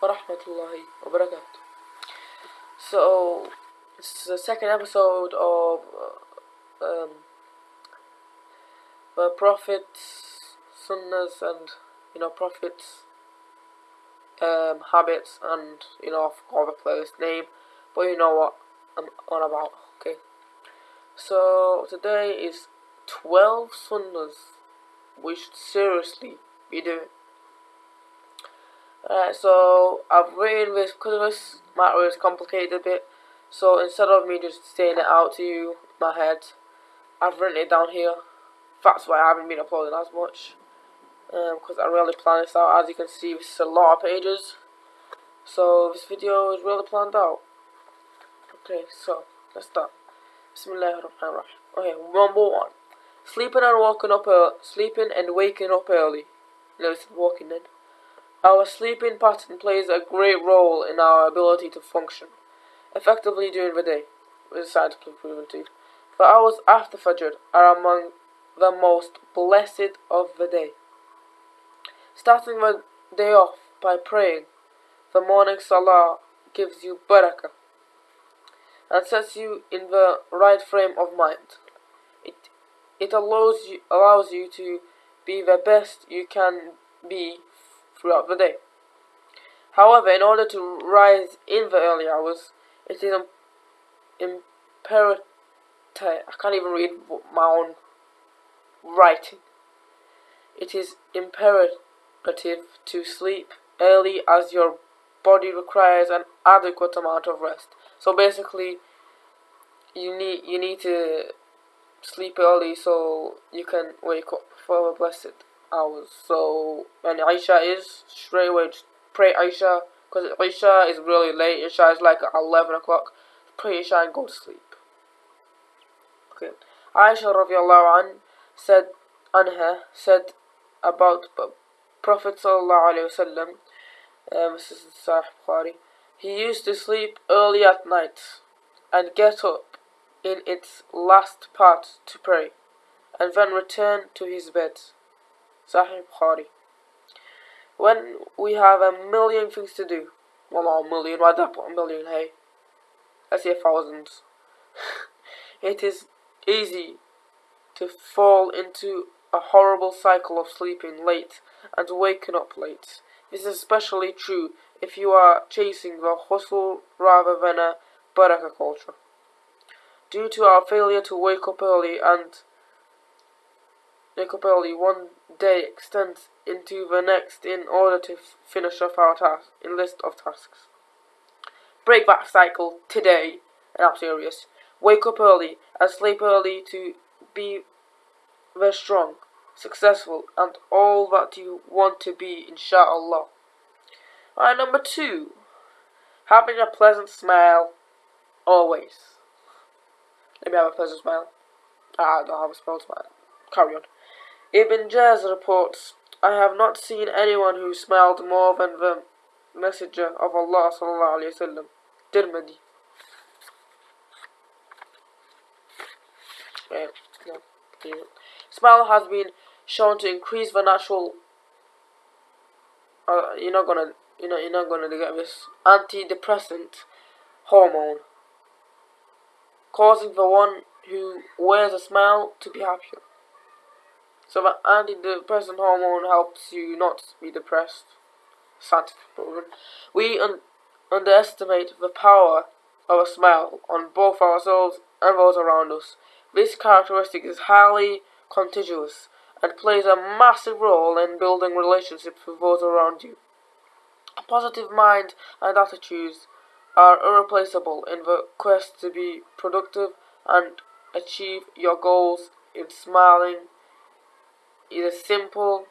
warahmatullahi wabarakatuh. So, it's the second episode of uh, um, the Prophet's Sunnahs and, you know, Prophet's um, habits and, you know, I forgot the playlist name, but you know what I'm on about, okay? So, today is 12 Sunnahs we should seriously be doing. Alright, so I've written this because this matter is complicated a bit. So instead of me just saying it out to you my head, I've written it down here. That's why I haven't been uploading as much. Because um, I really planned this out. As you can see, is a lot of pages. So this video is really planned out. Okay, so let's start. Bismillahirrahmanirrahim. Okay, number one. Sleeping and waking up early. Sleeping and waking up early. No, it's walking then. Our sleeping pattern plays a great role in our ability to function effectively during the day, is scientifically proven too. The hours after Fajr are among the most blessed of the day. Starting the day off by praying, the morning salah gives you barakah and sets you in the right frame of mind. It it allows you allows you to be the best you can be throughout the day. However, in order to rise in the early hours, it is imperative. I can't even read my own writing. It is imperative to sleep early as your body requires an adequate amount of rest. So basically, you need you need to sleep early so you can wake up for the blessed hours. So when Isha is straight away pray Isha because Isha is really late. Isha is like 11 o'clock. Pray Isha and go to sleep. Okay. Aisha radiallahu an said anha said about Prophet sallallahu alaihi wasallam. Um. He used to sleep early at night and get up in its last part to pray, and then return to his bed. Sahih Bukhari. When we have a million things to do, well not a million, why did I put a million, hey? Let's say thousands. it is easy to fall into a horrible cycle of sleeping late and waking up late. This is especially true if you are chasing the hustle rather than a barakah culture. Due to our failure to wake up early and wake up early, one day extends into the next in order to finish off our task in list of tasks. Break that cycle today, and I'm serious. Wake up early and sleep early to be very strong, successful, and all that you want to be, inshallah. Alright, number two. Having a pleasant smile, always. Let me have a pleasant smile. Ah, I don't have a smile. Carry on. Ibn Jaz reports, I have not seen anyone who smiled more than the Messenger of Allah sallallahu alayhi wasallam. Tirmidhi. Smile has been shown to increase the natural. Uh, you're not gonna, you know, you're not gonna get this antidepressant hormone, causing the one who wears a smile to be happier. So the antidepressant hormone helps you not be depressed. Scientific. We un underestimate the power of a smile on both ourselves and those around us. This characteristic is highly contagious and plays a massive role in building relationships with those around you. A positive mind and attitudes are irreplaceable in the quest to be productive and achieve your goals in smiling is a simple,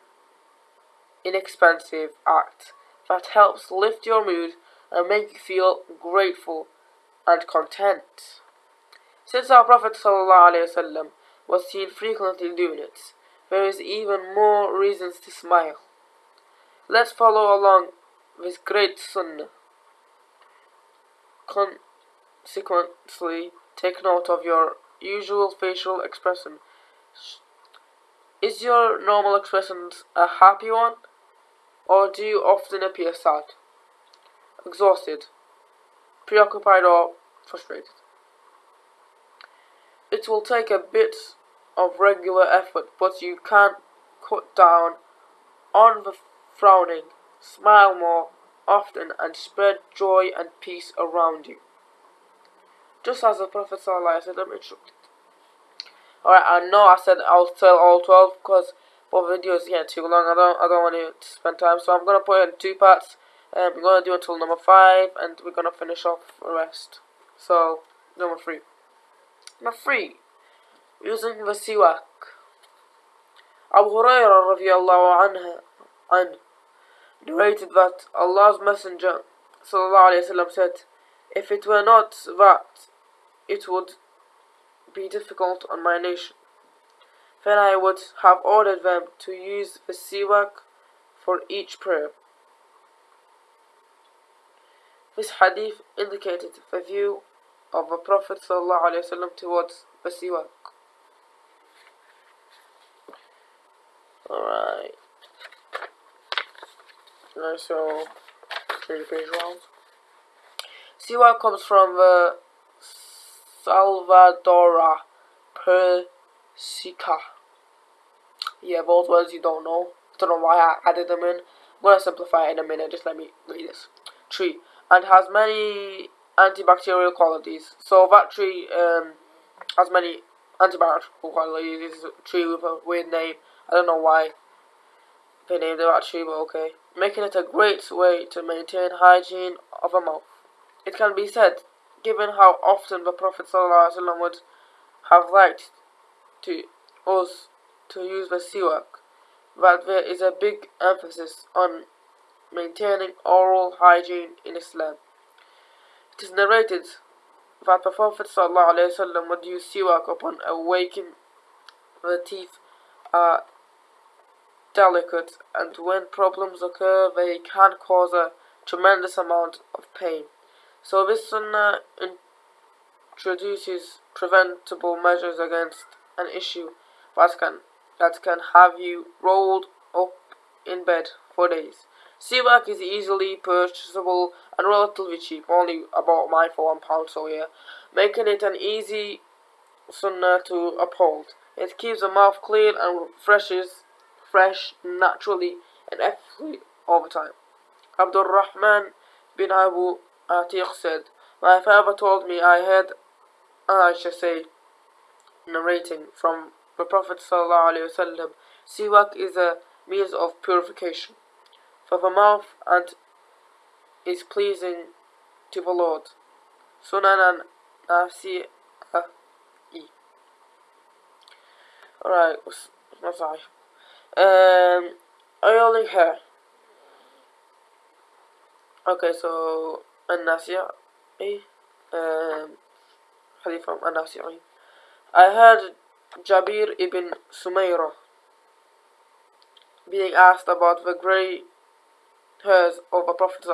inexpensive act that helps lift your mood and make you feel grateful and content. Since our Prophet ﷺ was seen frequently doing it, there is even more reasons to smile. Let's follow along this great sunnah. Consequently, take note of your usual facial expression is your normal expression a happy one, or do you often appear sad? exhausted, preoccupied, or frustrated. It will take a bit of regular effort, but you can cut down on the frowning, smile more often, and spread joy and peace around you. Just as the Prophet ﷺ instructed. Alright, I know I said I'll tell all 12 because both videos getting too long. I don't I don't want to spend time, so I'm gonna put it in two parts. Um, we're gonna do until number five, and we're gonna finish off the rest. So number three. Number three, using the siwak. Abu Hurairah radiallahu anha, an, narrated that Allah's Messenger وسلم, said, If it were not that, it would be difficult on my nation. Then I would have ordered them to use the siwak for each prayer. This hadith indicated the view of the Prophet ﷺ towards the siwak. Alright. Nice, so, the page around. Siwak comes from the Salvadora persica. Yeah, both words you don't know. I Don't know why I added them in. I'm gonna simplify it in a minute. Just let me read this. Tree and has many antibacterial qualities. So that tree um, has many antibacterial qualities. It's a tree with a weird name. I don't know why they named it that tree, but okay. Making it a great way to maintain hygiene of a mouth. It can be said, given how often the Prophet ﷺ would have liked to us to use the siwak, that there is a big emphasis on maintaining oral hygiene in Islam. It is narrated that the Prophet ﷺ would use siwak upon awaking the teeth are delicate and when problems occur they can cause a tremendous amount of pain. So this sunnah introduces preventable measures against an issue that can, that can have you rolled up in bed for days. Siwak is easily purchasable and relatively cheap, only about mine for one pound, so yeah, making it an easy sunnah to uphold. It keeps the mouth clean and freshes, fresh naturally and ethically all the time. Abdul Rahman bin Abu Atiq said, My father told me I had, I should say, narrating from the Prophet ﷺ, Siwak is a means of purification for the mouth and is pleasing to the Lord. Sunan Nafsi Alright, what's I? Um, oiling hair. Okay, so An-Nasi'i, um, hadith from An-Nasi'i. I heard Jabir ibn Samurah being asked about the grey hairs of the Prophet.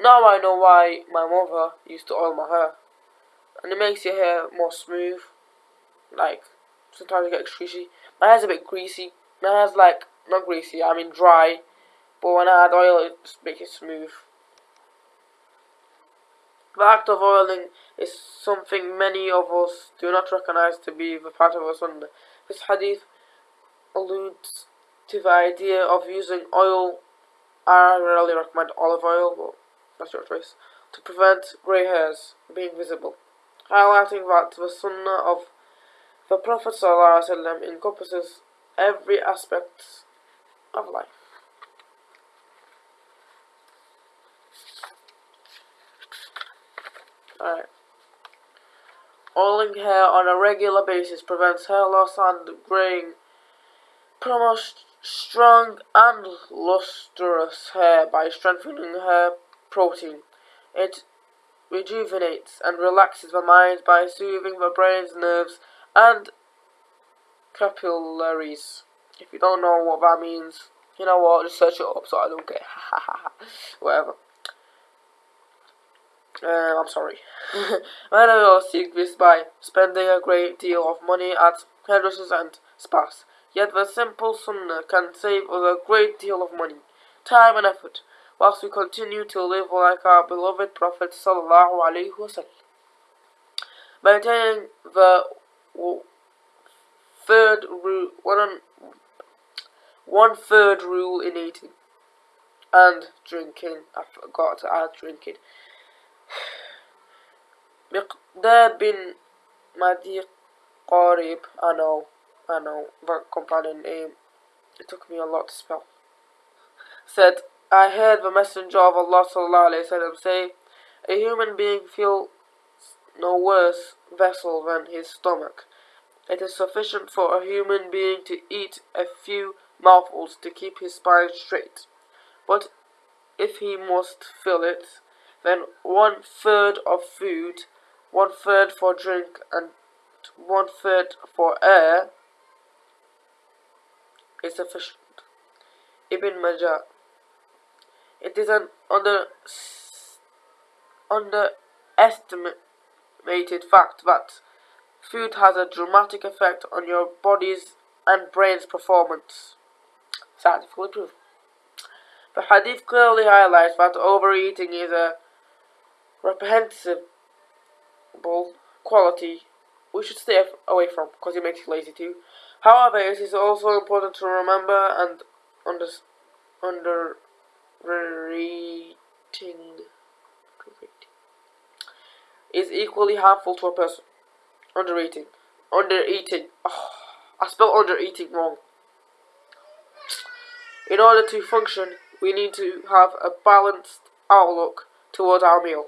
Now I know why my mother used to oil my hair. And it makes your hair more smooth. Like, sometimes it gets greasy. My hair's a bit greasy. My hair's like, not greasy, I mean dry. But when I add oil, it makes it smooth. The act of oiling is something many of us do not recognize to be the part of a sunnah. This hadith alludes to the idea of using oil I rarely recommend olive oil, but that's your choice, to prevent grey hairs being visible, highlighting that the sunnah of the Prophet ﷺ encompasses every aspect of life. Alright. Oiling hair on a regular basis prevents hair loss and graying, promotes strong and lustrous hair by strengthening hair protein. It rejuvenates and relaxes the mind by soothing the brain's nerves and capillaries. If you don't know what that means, you know what, just search it up so I don't get whatever. Uh, I'm sorry. Many of us seek this by spending a great deal of money at hairdressers and spas. Yet the simple sunnah can save us a great deal of money, time and effort. whilst we continue to live like our beloved Prophet sallallahu alaihi wasallam. Maintaining the third rule, one, one third rule in eating and drinking. I forgot to add drinking. Miqdad bin Madi Qarib, I know, I know, that companion name, it took me a lot to spell, said, I heard the Messenger of Allah وسلم, say, a human being feels no worse vessel than his stomach. It is sufficient for a human being to eat a few mouthfuls to keep his spine straight. But if he must fill it, then one third of food, one third for drink, and one third for air is sufficient. Ibn Majah. It is an under underestimated fact that food has a dramatic effect on your body's and brain's performance. Scientifically proven. The hadith clearly highlights that overeating is a reprehensible quality we should stay away from because it makes you lazy too. However, it is also important to remember and under underrating is equally harmful to a person. Undereating. Oh, I spelled undereating wrong. In order to function, we need to have a balanced outlook towards our meal.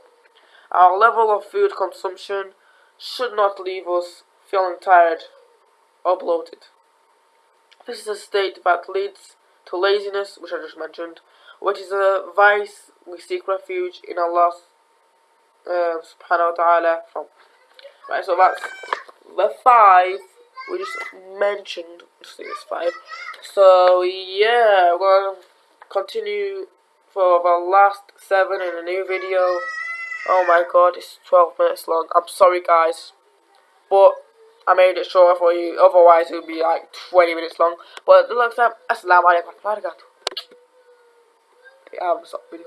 Our level of food consumption should not leave us feeling tired or bloated. This is a state that leads to laziness, which I just mentioned, which is a vice we seek refuge in Allah uh, subhanahu wa ta'ala from. Right, so that's the five we just mentioned. I think it's five. So yeah, we're gonna continue for the last seven in a new video. Oh my god, it's 12 minutes long. I'm sorry guys. But I made it shorter for you. Otherwise it would be like 20 minutes long. But the next time, Assalamu alaikum. Yeah, I'm video.